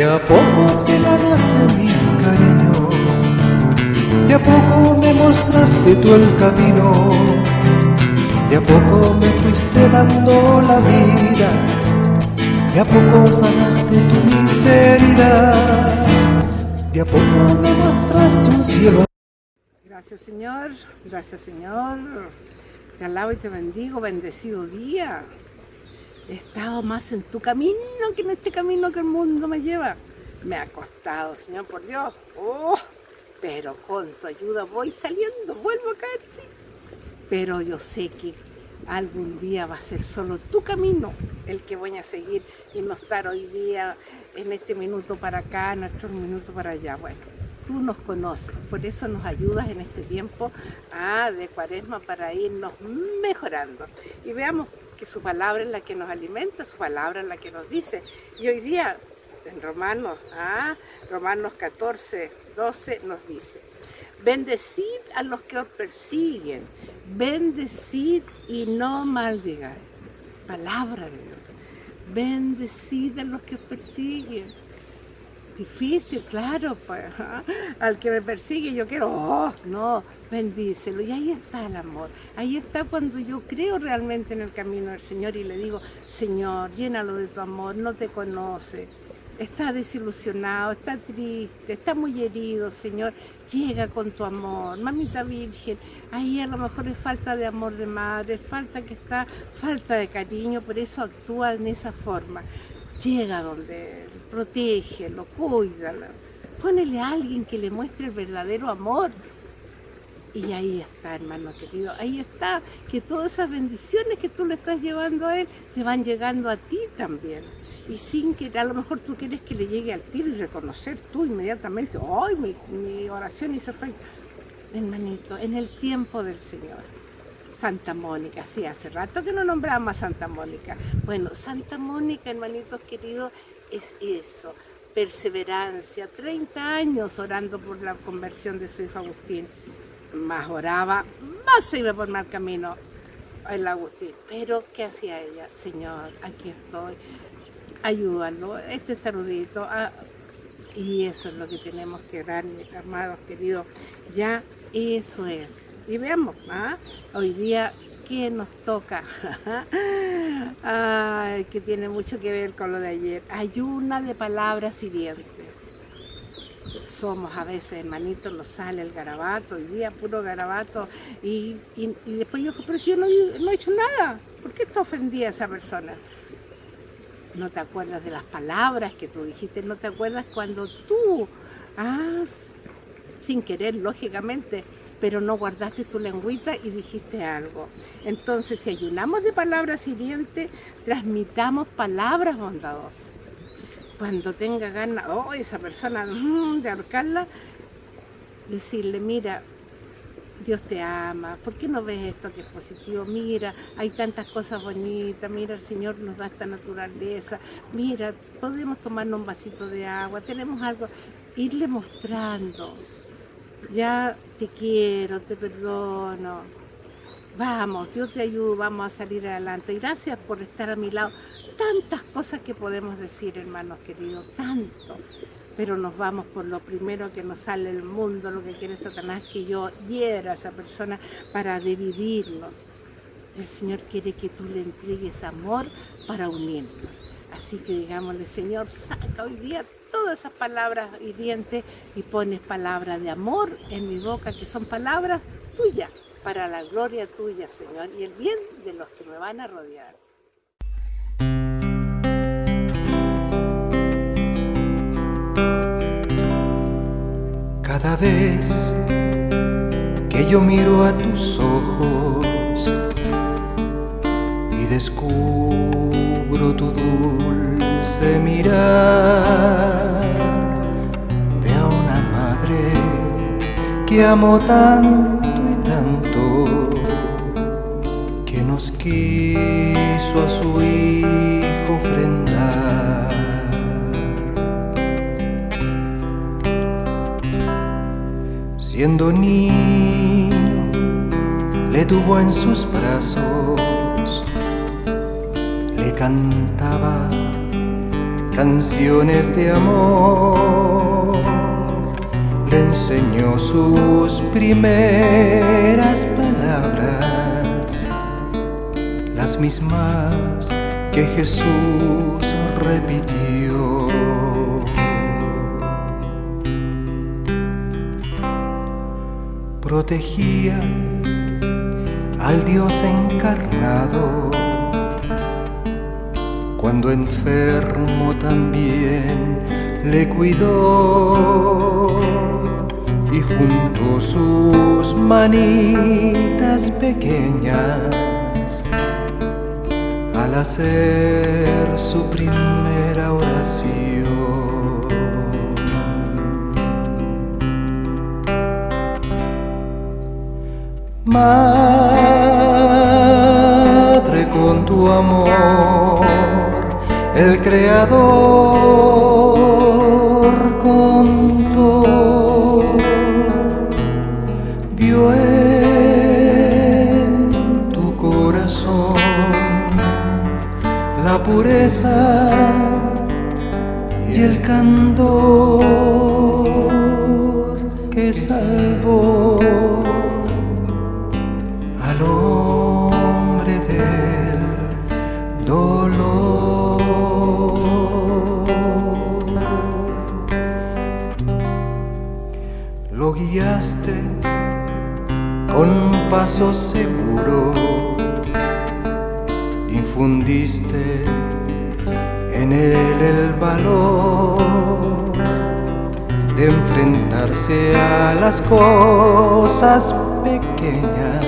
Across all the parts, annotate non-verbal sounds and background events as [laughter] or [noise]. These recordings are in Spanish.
De a poco te ganaste mi cariño, de a poco me mostraste tú el camino, de a poco me fuiste dando la vida, de a poco sanaste tu miseria, de a poco me mostraste un cielo. Gracias Señor, gracias Señor, te alabo y te bendigo, bendecido día he estado más en tu camino que en este camino que el mundo me lleva. Me ha costado, Señor, por Dios. Oh, pero con tu ayuda voy saliendo, vuelvo a caer, sí. Pero yo sé que algún día va a ser solo tu camino el que voy a seguir y no estar hoy día en este minuto para acá, en otro minuto para allá. Bueno, tú nos conoces, por eso nos ayudas en este tiempo ah, de cuaresma para irnos mejorando. Y veamos su palabra es la que nos alimenta, su palabra es la que nos dice. Y hoy día, en Romanos, ah, Romanos 14, 12 nos dice, bendecid a los que os persiguen, bendecid y no maldigáis. Palabra de Dios. Bendecid a los que os persiguen difícil, claro, pues, al que me persigue yo quiero, oh, no, bendícelo. Y ahí está el amor, ahí está cuando yo creo realmente en el camino del Señor y le digo, Señor, llénalo de tu amor, no te conoce, está desilusionado, está triste, está muy herido, Señor, llega con tu amor, mamita virgen, ahí a lo mejor es falta de amor de madre, falta que está, falta de cariño, por eso actúa en esa forma llega donde él, protégelo, cuídalo, ponele a alguien que le muestre el verdadero amor. Y ahí está, hermano querido, ahí está, que todas esas bendiciones que tú le estás llevando a él, te van llegando a ti también. Y sin que a lo mejor tú quieres que le llegue al tiro y reconocer tú inmediatamente, ¡ay, mi, mi oración hizo efecto! Hermanito, en el tiempo del Señor Santa Mónica, sí, hace rato que no nombramos a Santa Mónica. Bueno, Santa Mónica, hermanitos queridos, es eso, perseverancia, 30 años orando por la conversión de su hijo Agustín. Más oraba, más se iba por mal camino el Agustín. Pero, ¿qué hacía ella? Señor, aquí estoy, ayúdalo, este es tarudito. Ah, y eso es lo que tenemos que dar, mis amados queridos. Ya eso es y veamos, ¿ah? hoy día, ¿qué nos toca? [laughs] Ay, que tiene mucho que ver con lo de ayer. Hay una de palabras hirientes. Somos a veces, hermanitos, nos sale el garabato, hoy día puro garabato, y, después yo, pero si yo no, he hecho nada, ¿por qué está ofendida esa persona? No te acuerdas de las palabras que tú dijiste, no te acuerdas cuando tú has, sin querer, lógicamente, pero no guardaste tu lengüita y dijiste algo. Entonces, si ayunamos de palabras hirientes, transmitamos palabras bondadosas. Cuando tenga ganas, oh, esa persona, mm, de ahorcarla, decirle, mira, Dios te ama, ¿por qué no ves esto que es positivo? Mira, hay tantas cosas bonitas, mira, el Señor nos da esta naturaleza, mira, podemos tomarnos un vasito de agua, tenemos algo, irle mostrando, ya te quiero, te perdono. Vamos, Dios te ayuda, vamos a salir adelante. Gracias por estar a mi lado. Tantas cosas que podemos decir, hermanos queridos, tanto. Pero nos vamos por lo primero que nos sale el mundo, lo que quiere Satanás, que yo hiera a esa persona para dividirnos. El Señor quiere que tú le entregues amor para unirnos. Así que digámosle, Señor, saca hoy día todas esas palabras hirientes y pones palabras de amor en mi boca, que son palabras tuyas, para la gloria tuya, Señor, y el bien de los que me van a rodear. Cada vez que yo miro a tus ojos y descubro tu dulce mirar, que amó tanto y tanto que nos quiso a su hijo ofrendar. Siendo niño, le tuvo en sus brazos, cantaba canciones de amor. Le enseñó sus primeras palabras, las mismas que Jesús repitió. Protegía al Dios encarnado cuando enfermo también le cuidó y junto sus manitas pequeñas al hacer su primera oración. Madre con tu amor el Creador contó, vio en tu corazón la pureza y el candor seguro, infundiste en él el valor de enfrentarse a las cosas pequeñas,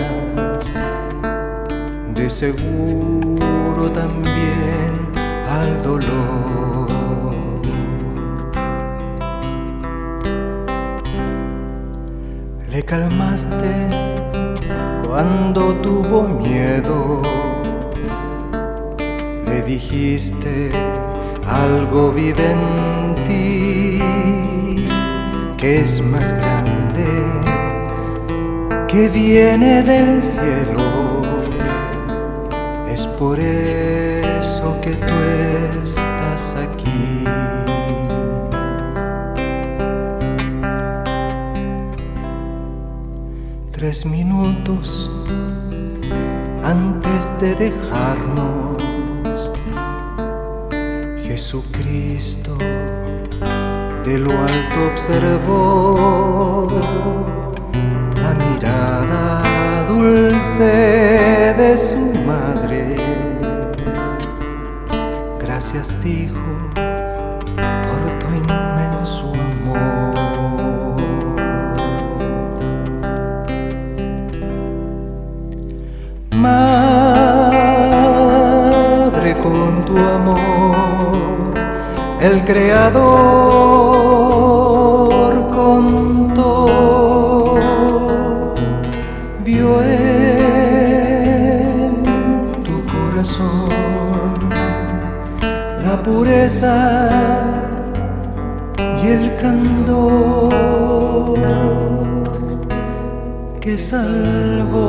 de seguro también al dolor. Le calmaste cuando tuvo miedo, le dijiste algo vive en ti que es más grande, que viene del cielo. Es por eso que tú estás Tres minutos antes de dejarnos, Jesucristo de lo alto observó la mirada dulce de su madre. Gracias dijo Creador contó, vio en tu corazón la pureza y el candor que salvó